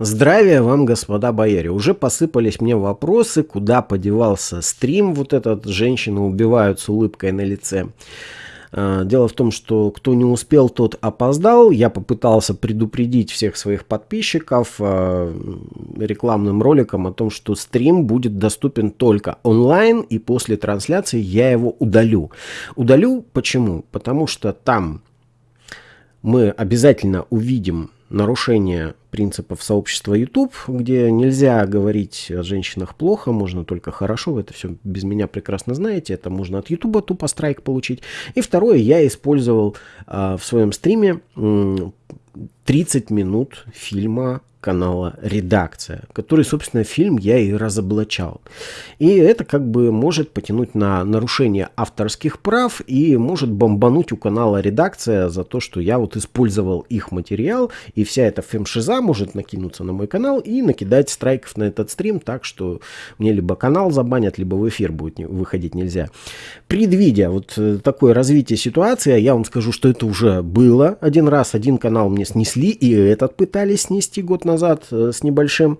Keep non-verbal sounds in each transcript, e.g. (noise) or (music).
Здравия вам, господа бояре. Уже посыпались мне вопросы, куда подевался стрим, вот этот женщины убивают с улыбкой на лице. А, дело в том, что кто не успел, тот опоздал. Я попытался предупредить всех своих подписчиков а, рекламным роликом о том, что стрим будет доступен только онлайн, и после трансляции я его удалю. Удалю почему? Потому что там мы обязательно увидим нарушение принципов сообщества YouTube, где нельзя говорить о женщинах плохо, можно только хорошо, вы это все без меня прекрасно знаете, это можно от YouTube тупо страйк получить. И второе, я использовал э, в своем стриме 30 минут фильма канала «Редакция», который, собственно, фильм я и разоблачал. И это как бы может потянуть на нарушение авторских прав и может бомбануть у канала «Редакция» за то, что я вот использовал их материал, и вся эта фемшиза может накинуться на мой канал и накидать страйков на этот стрим, так что мне либо канал забанят, либо в эфир будет выходить нельзя. Предвидя вот э, такое развитие ситуации, я вам скажу, что это уже было один раз, один канал мне снесли, и этот пытались снести год назад, назад э, с небольшим.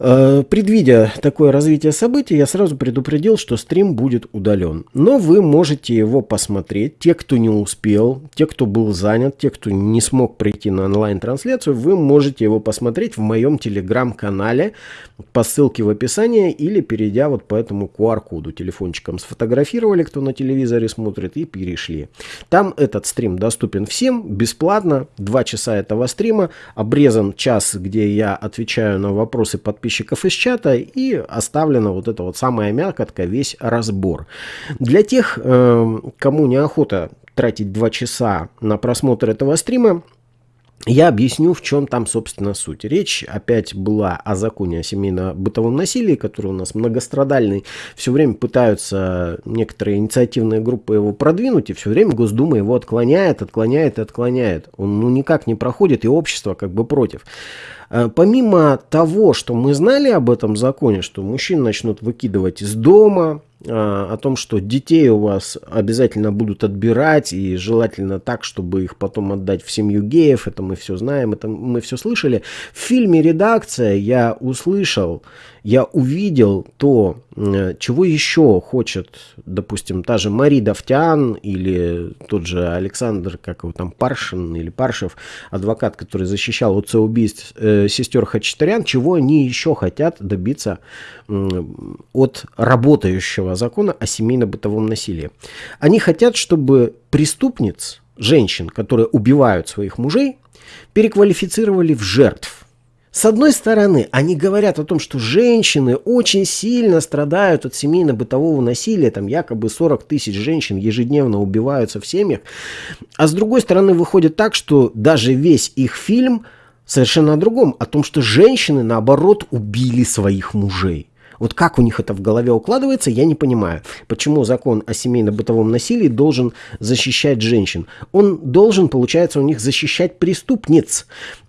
Э, предвидя такое развитие событий, я сразу предупредил, что стрим будет удален. Но вы можете его посмотреть. Те, кто не успел, те, кто был занят, те, кто не смог прийти на онлайн-трансляцию, вы можете его посмотреть в моем телеграм-канале по ссылке в описании или перейдя вот по этому QR-коду. Телефончиком сфотографировали, кто на телевизоре смотрит, и перешли. Там этот стрим доступен всем, бесплатно. Два часа этого стрима. Обрезан час, где я отвечаю на вопросы подписчиков подписчиков из чата и оставлена вот эта вот самая мякотка, весь разбор. Для тех, э, кому неохота тратить 2 часа на просмотр этого стрима, я объясню, в чем там, собственно, суть. Речь опять была о законе о семейно-бытовом насилии, который у нас многострадальный. Все время пытаются некоторые инициативные группы его продвинуть, и все время Госдума его отклоняет, отклоняет и отклоняет. Он ну, никак не проходит, и общество как бы против. Э, помимо того, что мы знали об этом законе, что мужчин начнут выкидывать из дома, о том, что детей у вас обязательно будут отбирать, и желательно так, чтобы их потом отдать в семью геев, это мы все знаем, это мы все слышали. В фильме «Редакция» я услышал, я увидел то, чего еще хочет, допустим, та же Мари Давтян или тот же Александр, как его там, Паршин или Паршев, адвокат, который защищал от убийств э, сестер Хачатурян, чего они еще хотят добиться э, от работающего закона о семейно-бытовом насилии. Они хотят, чтобы преступниц, женщин, которые убивают своих мужей, переквалифицировали в жертв – с одной стороны, они говорят о том, что женщины очень сильно страдают от семейно-бытового насилия, там якобы 40 тысяч женщин ежедневно убиваются в семьях, а с другой стороны выходит так, что даже весь их фильм совершенно о другом, о том, что женщины, наоборот, убили своих мужей. Вот как у них это в голове укладывается, я не понимаю. Почему закон о семейно-бытовом насилии должен защищать женщин? Он должен, получается, у них защищать преступниц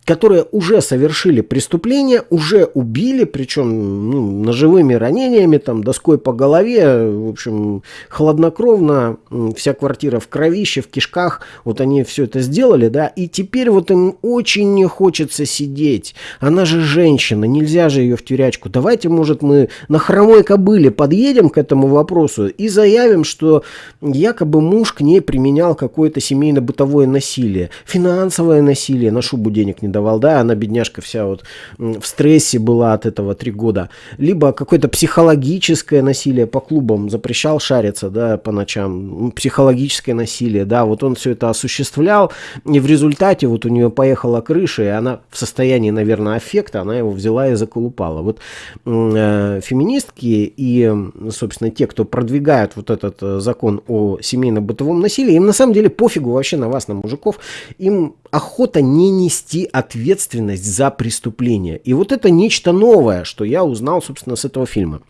которые уже совершили преступление, уже убили, причем ну, ножевыми ранениями, там, доской по голове, в общем, хладнокровно, вся квартира в кровище, в кишках, вот они все это сделали, да, и теперь вот им очень не хочется сидеть. Она же женщина, нельзя же ее в тюрячку. Давайте, может, мы на хромой кобыле подъедем к этому вопросу и заявим, что якобы муж к ней применял какое-то семейно-бытовое насилие, финансовое насилие, на шубу денег не давал давал, да, она, бедняжка, вся вот в стрессе была от этого три года. Либо какое-то психологическое насилие по клубам, запрещал шариться, да, по ночам, психологическое насилие, да, вот он все это осуществлял, и в результате вот у нее поехала крыша, и она в состоянии, наверное, аффекта, она его взяла и заколупала. Вот э, феминистки и, собственно, те, кто продвигают вот этот э, закон о семейно-бытовом насилии, им на самом деле пофигу вообще на вас, на мужиков, им охота не нести ответственность за преступление. И вот это нечто новое, что я узнал, собственно, с этого фильма.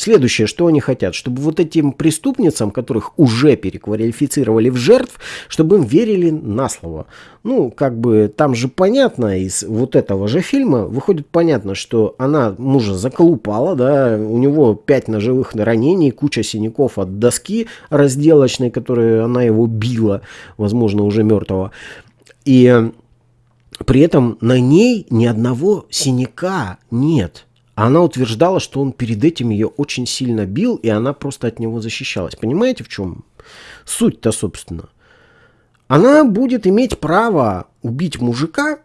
Следующее, что они хотят, чтобы вот этим преступницам, которых уже переквалифицировали в жертв, чтобы им верили на слово. Ну, как бы там же понятно из вот этого же фильма, выходит понятно, что она мужа заколупала, да, у него пять ножевых ранений, куча синяков от доски разделочной, которой она его била, возможно, уже мертвого. И При этом на ней ни одного синяка нет. Она утверждала, что он перед этим ее очень сильно бил, и она просто от него защищалась. Понимаете, в чем суть-то, собственно? Она будет иметь право убить мужика,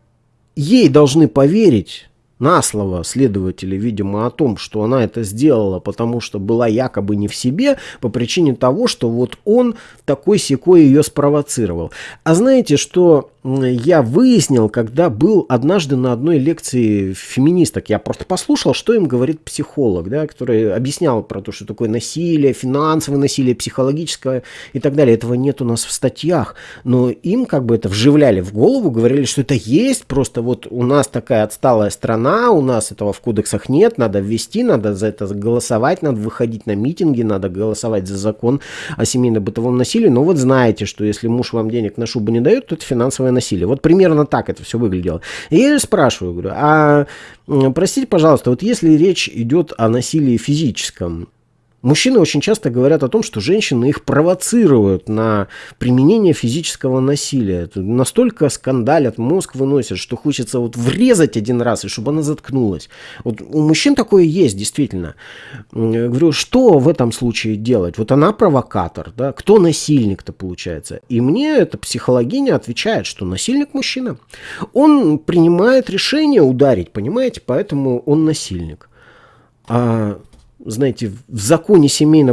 ей должны поверить на слово следователя, видимо, о том, что она это сделала, потому что была якобы не в себе, по причине того, что вот он такой секой ее спровоцировал. А знаете, что я выяснил, когда был однажды на одной лекции феминисток, я просто послушал, что им говорит психолог, да, который объяснял про то, что такое насилие, финансовое насилие, психологическое и так далее. Этого нет у нас в статьях, но им как бы это вживляли в голову, говорили, что это есть, просто вот у нас такая отсталая страна, у нас этого в кодексах нет, надо ввести, надо за это голосовать, надо выходить на митинги, надо голосовать за закон о семейно-бытовом насилии, но вот знаете, что если муж вам денег на шубу не дает, то это финансовое насилия. Вот примерно так это все выглядело. И я спрашиваю, говорю, а простите, пожалуйста, вот если речь идет о насилии физическом, Мужчины очень часто говорят о том, что женщины их провоцируют на применение физического насилия. Настолько скандалят, мозг выносят, что хочется вот врезать один раз, и чтобы она заткнулась. Вот у мужчин такое есть, действительно. Я говорю, что в этом случае делать? Вот она провокатор, да? Кто насильник-то получается? И мне эта психологиня отвечает, что насильник мужчина. Он принимает решение ударить, понимаете? Поэтому он насильник. А знаете, в законе семейно,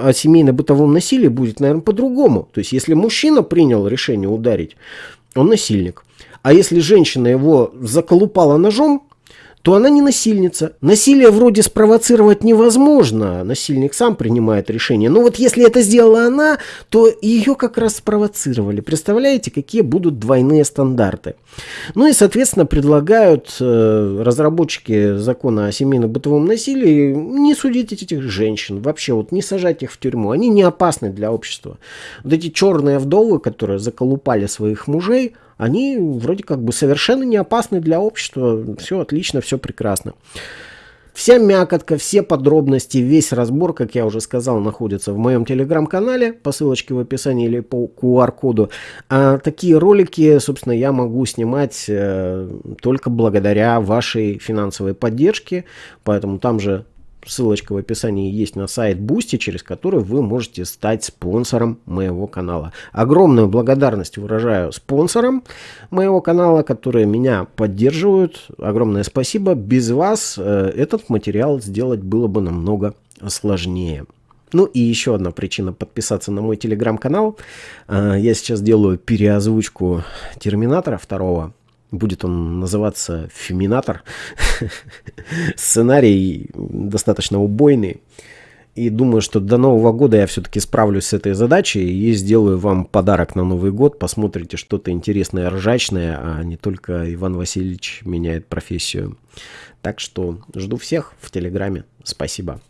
о семейно-бытовом насилии будет, наверное, по-другому. То есть, если мужчина принял решение ударить, он насильник. А если женщина его заколупала ножом, то она не насильница. Насилие вроде спровоцировать невозможно, насильник сам принимает решение. Но вот если это сделала она, то ее как раз спровоцировали. Представляете, какие будут двойные стандарты? Ну и, соответственно, предлагают э, разработчики закона о семейно-бытовом насилии не судить этих женщин, вообще вот не сажать их в тюрьму. Они не опасны для общества. Вот эти черные вдовы, которые заколупали своих мужей, они вроде как бы совершенно не опасны для общества. Все отлично, все прекрасно. Вся мякотка, все подробности, весь разбор, как я уже сказал, находится в моем телеграм-канале по ссылочке в описании или по QR-коду. А такие ролики, собственно, я могу снимать э, только благодаря вашей финансовой поддержке, поэтому там же Ссылочка в описании есть на сайт Boosty, через который вы можете стать спонсором моего канала. Огромную благодарность выражаю спонсорам моего канала, которые меня поддерживают. Огромное спасибо. Без вас э, этот материал сделать было бы намного сложнее. Ну и еще одна причина подписаться на мой телеграм-канал. Э, я сейчас делаю переозвучку Терминатора второго Будет он называться «Феминатор». (laughs) Сценарий достаточно убойный. И думаю, что до Нового года я все-таки справлюсь с этой задачей и сделаю вам подарок на Новый год. Посмотрите что-то интересное, ржачное, а не только Иван Васильевич меняет профессию. Так что жду всех в Телеграме. Спасибо.